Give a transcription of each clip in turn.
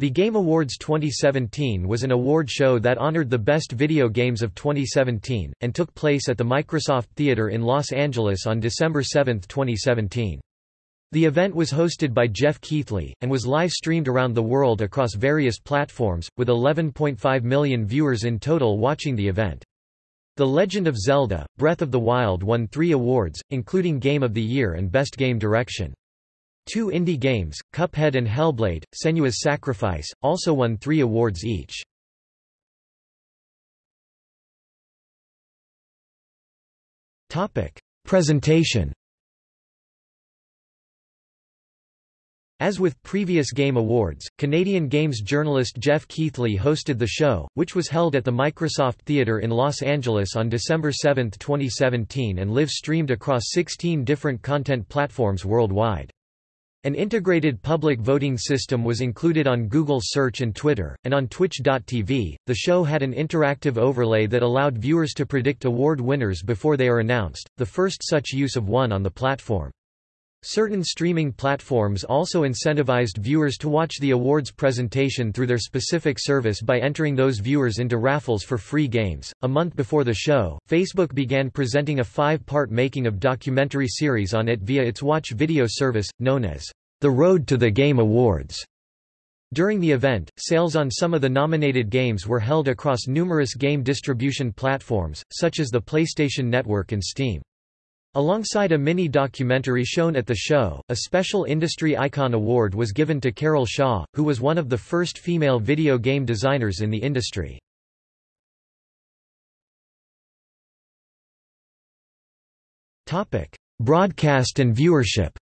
The Game Awards 2017 was an award show that honored the best video games of 2017, and took place at the Microsoft Theater in Los Angeles on December 7, 2017. The event was hosted by Jeff Keighley, and was live-streamed around the world across various platforms, with 11.5 million viewers in total watching the event. The Legend of Zelda, Breath of the Wild won three awards, including Game of the Year and Best Game Direction. Two indie games, Cuphead and Hellblade, Senua's Sacrifice, also won three awards each. Presentation As with previous Game Awards, Canadian Games journalist Jeff Keighley hosted the show, which was held at the Microsoft Theatre in Los Angeles on December 7, 2017 and live-streamed across 16 different content platforms worldwide. An integrated public voting system was included on Google Search and Twitter, and on Twitch.tv. The show had an interactive overlay that allowed viewers to predict award winners before they are announced, the first such use of one on the platform. Certain streaming platforms also incentivized viewers to watch the awards presentation through their specific service by entering those viewers into raffles for free games. A month before the show, Facebook began presenting a five part making of documentary series on it via its watch video service, known as The Road to the Game Awards. During the event, sales on some of the nominated games were held across numerous game distribution platforms, such as the PlayStation Network and Steam. Alongside a mini-documentary shown at the show, a special Industry Icon Award was given to Carol Shaw, who was one of the first female video game designers in the industry. Broadcast and viewership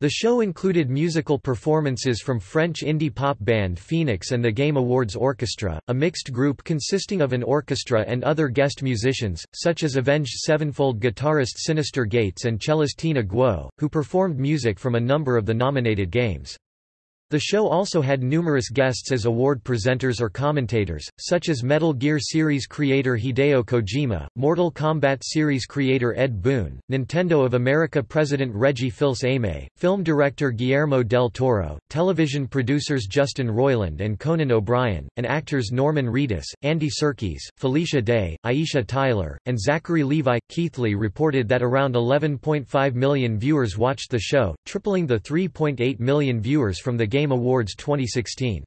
The show included musical performances from French indie pop band Phoenix and the Game Awards Orchestra, a mixed group consisting of an orchestra and other guest musicians, such as Avenged Sevenfold guitarist Synyster Gates and cellist Tina Guo, who performed music from a number of the nominated games. The show also had numerous guests as award presenters or commentators, such as Metal Gear series creator Hideo Kojima, Mortal Kombat series creator Ed Boon, Nintendo of America president Reggie Fils-Aimé, film director Guillermo del Toro, television producers Justin Roiland and Conan O'Brien, and actors Norman Reedus, Andy Serkis, Felicia Day, Aisha Tyler, and Zachary Levi. Keighley reported that around 11.5 million viewers watched the show, tripling the 3.8 million viewers from the game Game Awards 2016.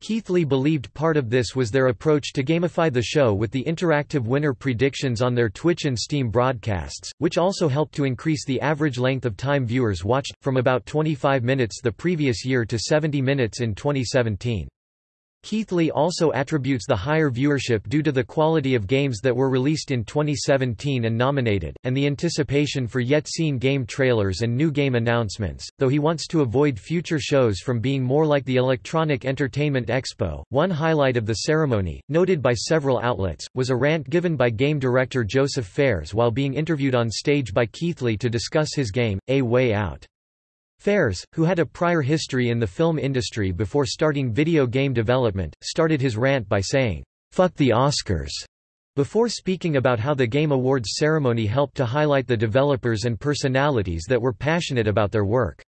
Keighley believed part of this was their approach to gamify the show with the interactive winner predictions on their Twitch and Steam broadcasts, which also helped to increase the average length of time viewers watched, from about 25 minutes the previous year to 70 minutes in 2017. Keighley also attributes the higher viewership due to the quality of games that were released in 2017 and nominated, and the anticipation for yet seen game trailers and new game announcements, though he wants to avoid future shows from being more like the Electronic Entertainment Expo. One highlight of the ceremony, noted by several outlets, was a rant given by game director Joseph Fares while being interviewed on stage by Keighley to discuss his game, A Way Out. Fares, who had a prior history in the film industry before starting video game development, started his rant by saying, "'Fuck the Oscars' before speaking about how the Game Awards ceremony helped to highlight the developers and personalities that were passionate about their work.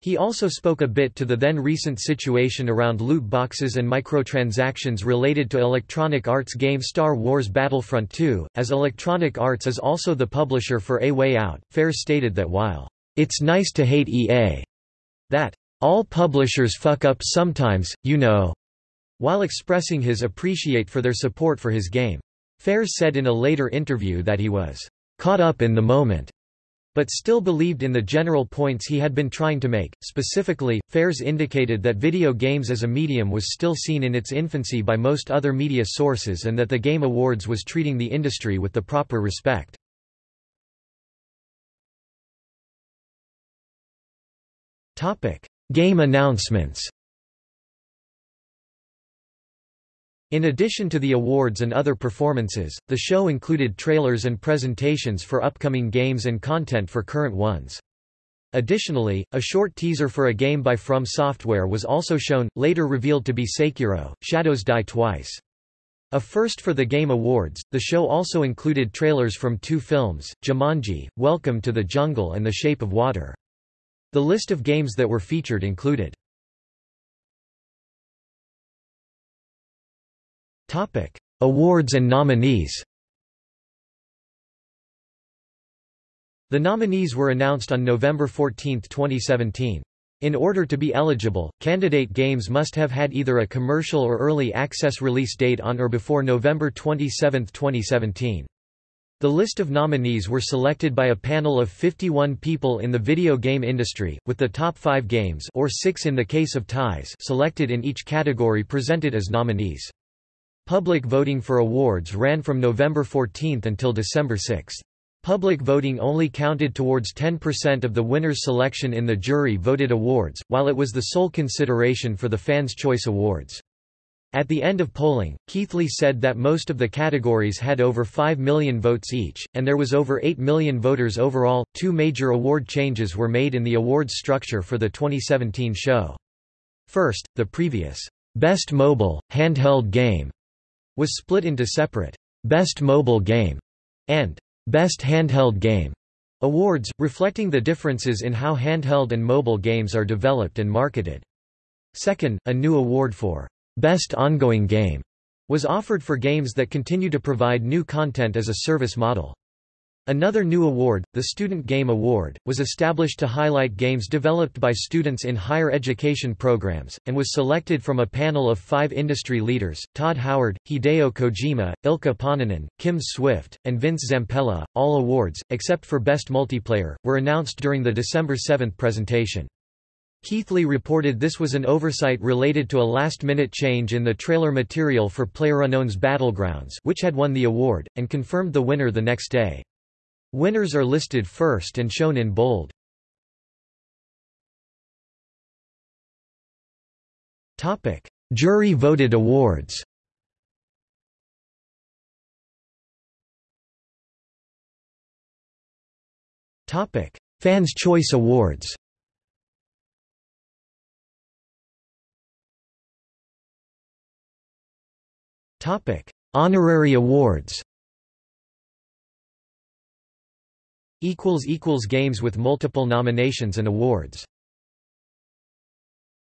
He also spoke a bit to the then recent situation around loot boxes and microtransactions related to Electronic Arts game Star Wars Battlefront 2. As Electronic Arts is also the publisher for A Way Out, Fares stated that while it's nice to hate EA. That, all publishers fuck up sometimes, you know. While expressing his appreciate for their support for his game. Fares said in a later interview that he was caught up in the moment, but still believed in the general points he had been trying to make. Specifically, Fares indicated that video games as a medium was still seen in its infancy by most other media sources and that the Game Awards was treating the industry with the proper respect. Game announcements In addition to the awards and other performances, the show included trailers and presentations for upcoming games and content for current ones. Additionally, a short teaser for a game by From Software was also shown, later revealed to be Sekiro, Shadows Die Twice. A first for the Game Awards, the show also included trailers from two films, Jumanji, Welcome to the Jungle and The Shape of Water. The list of games that were featured included Awards and nominees. The nominees were announced on November 14, 2017. In order to be eligible, candidate games must have had either a commercial or early access release date on or before November 27, 2017. The list of nominees were selected by a panel of 51 people in the video game industry, with the top five games or six in the case of ties selected in each category presented as nominees. Public voting for awards ran from November 14 until December 6. Public voting only counted towards 10% of the winner's selection in the jury-voted awards, while it was the sole consideration for the Fans' Choice Awards. At the end of polling, Keighley said that most of the categories had over 5 million votes each, and there was over 8 million voters overall. Two major award changes were made in the awards structure for the 2017 show. First, the previous Best Mobile, Handheld Game was split into separate Best Mobile Game and Best Handheld Game awards, reflecting the differences in how handheld and mobile games are developed and marketed. Second, a new award for Best Ongoing Game was offered for games that continue to provide new content as a service model. Another new award, the Student Game Award, was established to highlight games developed by students in higher education programs, and was selected from a panel of five industry leaders, Todd Howard, Hideo Kojima, Ilkka Paananen, Kim Swift, and Vince Zampella. All awards, except for Best Multiplayer, were announced during the December 7 presentation. Keighley reported this was an oversight related to a last-minute change in the trailer material for PlayerUnknown's Battlegrounds which had won the award, and confirmed the winner the next day. Winners are listed first and shown in bold. Jury voted awards. Fans' Choice Awards. Topic: Honorary awards. equals equals games with multiple nominations and awards